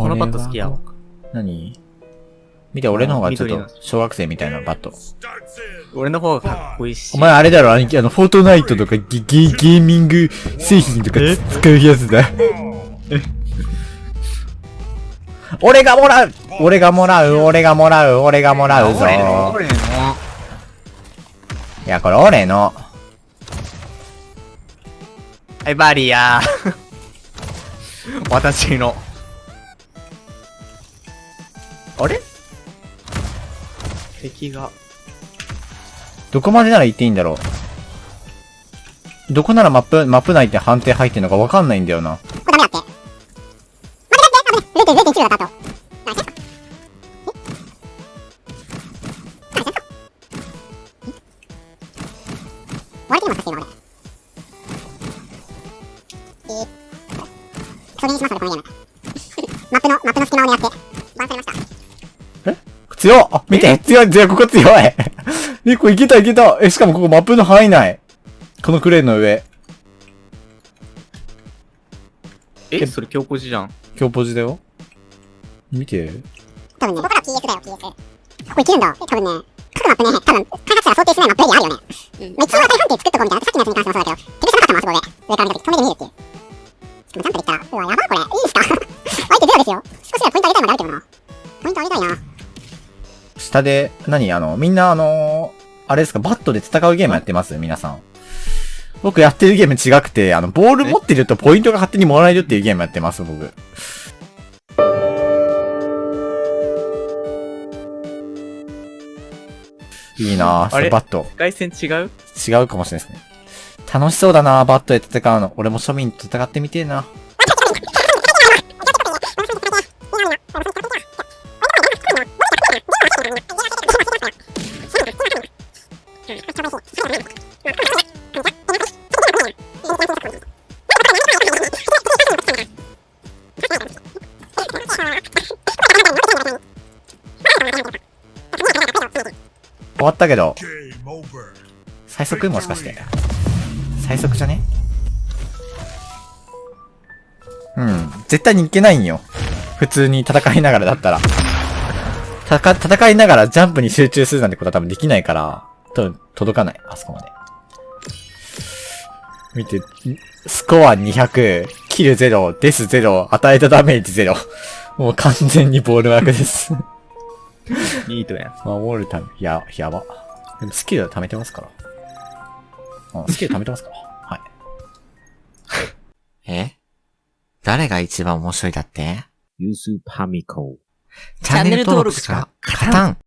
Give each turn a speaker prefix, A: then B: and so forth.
A: このバット好きやわ。
B: 何？見て、俺の方がちょっと小学生みたいなバット。
A: 俺の方がかっこいいし。
B: お前あれだろ、兄貴、あの、フォートナイトとかゲゲゲーミング製品とかつ使うやつだ。俺がもらう俺がもらう俺がもらう俺がもらうぞ。いや、これ俺の。
A: はい、バリアー。私の。あれ？敵が。
B: どこまでなら行っていいんだろう。どこならマップ、マップ内って判定入ってんのかわかんないんだよな。
C: これダメだって。待って待って、危ね。0.0.1秒だった後。何して。マップの、マップの隙間を狙って、バンされました。
B: 強っあ、見て強い強いここ強いえ、これいけたいけたえ、しかもここマップの範囲内。このクレーンの上。
A: え、それ強ポジじゃん。
B: 強ポジだよ。見て。
C: 多分ね、ここから PS だよ、PS。ここいけるんだ。多分ね、各マップね、多分、開発者が想定しないマップエリアあるよね。うん。まあ、一応大判定作っとこうみたいな。さっきのやつに関してもそうだけど、なかったもん、あそこで。上から見た時、止めて見るっていう。しかもジャンプできたら、うわ、やばこれ。いいっすか？相手ゼロですよ。少しはポイント上げたいまであるけどな。ポイント上げたいな。
B: 下で、何あの、みんなあのあれですか、バットで戦うゲームやってます？皆さん。僕やってるゲーム違くて、あの、ボール持ってるとポイントが勝手にもらえるっていうゲームやってます、僕。いいなぁ、そ
A: あれ？
B: れバット。
A: 外線違う？
B: 違うかもしれないですね。楽しそうだなバットで戦うの。俺も庶民と戦ってみてえな。終わったけど、最速もしかして。最速じゃね？うん。絶対にいけないんよ。普通に戦いながらだったら。戦いながらジャンプに集中するなんてことは多分できないから、多分届かない。あそこまで。見て、スコア200、キル0、デス0、与えたダメージ0。もう完全にボール枠です。
A: ニートやん。
B: 守るため、や、やば。でもスキルは貯めてますから。うん、スキル貯めてますから。はい。え？誰が一番面白いだって？
D: ユースパミコ。
B: チャンネル登録しか勝たん